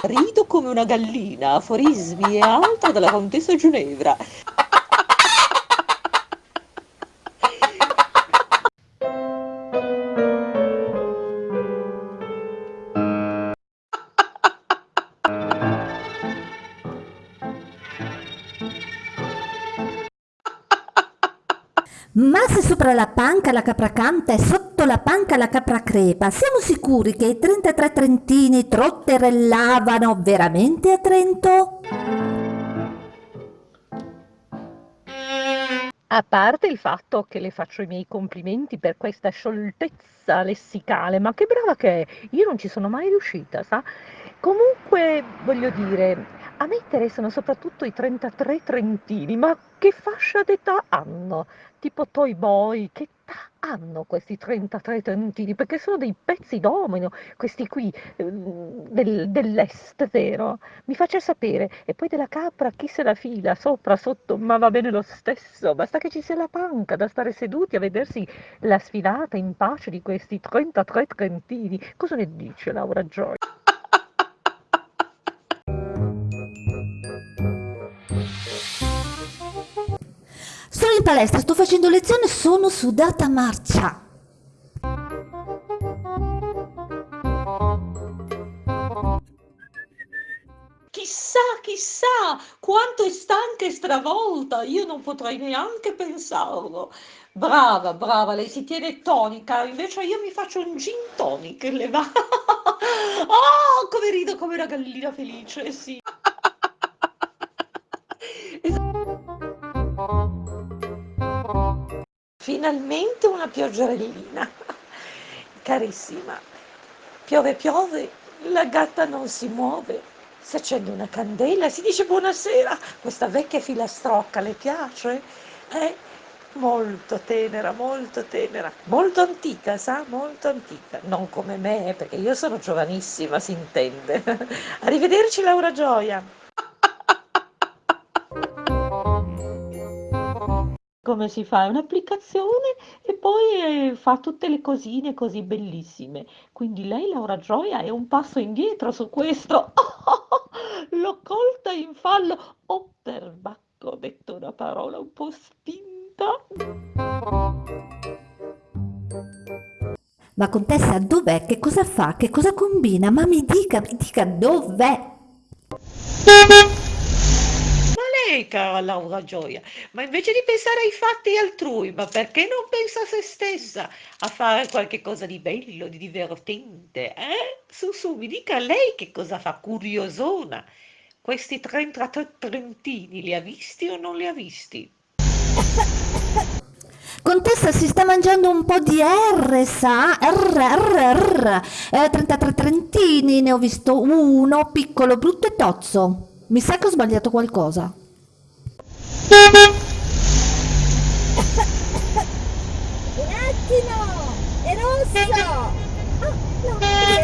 Rido come una gallina, aforismi e altro della contessa Ginevra. Ma se sopra la panca la capra canta e sotto la panca la capra crepa, siamo sicuri che i 33 trentini trotterellavano veramente a Trento? A parte il fatto che le faccio i miei complimenti per questa scioltezza lessicale, ma che brava che è, io non ci sono mai riuscita, sa? Comunque, voglio dire, a me interessano soprattutto i 33 trentini, ma che fascia d'età hanno? Tipo Toy Boy, che età hanno questi 33 trentini? Perché sono dei pezzi domino, questi qui ehm, del, dell'est, vero? Mi faccia sapere. E poi della capra, chi se la fila, sopra, sotto, ma va bene lo stesso, basta che ci sia la panca da stare seduti a vedersi la sfilata in pace di questi 33 trentini. Cosa ne dice Laura Joy? Palestra, sto facendo lezione, sono sudata marcia. Chissà, chissà, quanto è stanca e stravolta, io non potrei neanche pensarlo. Brava, brava, lei si tiene tonica, invece io mi faccio un gin tonic, le va? Oh, come rido come una gallina felice, sì. Finalmente una pioggerellina. Carissima, piove piove, la gatta non si muove. Si accende una candela, si dice buonasera. Questa vecchia filastrocca le piace? È molto tenera, molto tenera, molto antica, sa? Molto antica. Non come me, perché io sono giovanissima, si intende. Arrivederci Laura Gioia. Come si fa? È un'applicazione e poi eh, fa tutte le cosine così bellissime. Quindi lei, Laura Gioia, è un passo indietro su questo. l'ho colta in fallo. Oh, perbacco, ho detto una parola un po' spinta. Ma contessa, dov'è? Che cosa fa? Che cosa combina? Ma mi dica, mi dica dov'è? Lei, cara Laura Gioia, ma invece di pensare ai fatti altrui, ma perché non pensa a se stessa, a fare qualche cosa di bello, di divertente, eh? Su, su, mi dica lei che cosa fa, curiosona. Questi 33 trentini li ha visti o non li ha visti? Contessa si sta mangiando un po' di R, sa? R, R, R. Eh, 33 trentini, ne ho visto uno, piccolo, brutto e tozzo. Mi sa che ho sbagliato qualcosa. Un attimo! È rosso! Oh, no.